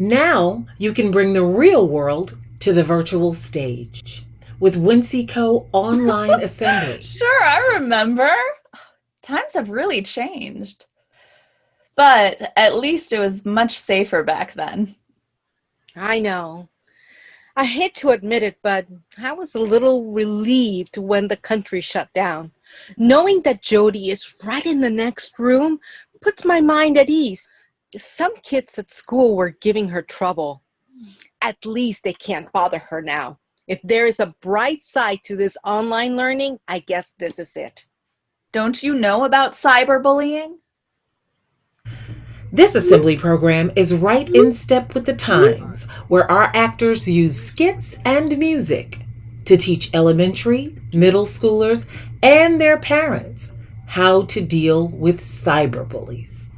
Now you can bring the real world to the virtual stage with WinCo online assemblies. Sure, I remember. Times have really changed. But at least it was much safer back then. I know. I hate to admit it, but I was a little relieved when the country shut down. Knowing that Jody is right in the next room puts my mind at ease. Some kids at school were giving her trouble. At least they can't bother her now. If there is a bright side to this online learning, I guess this is it. Don't you know about cyberbullying? This assembly program is right in step with the times, where our actors use skits and music to teach elementary, middle schoolers, and their parents how to deal with cyberbullies.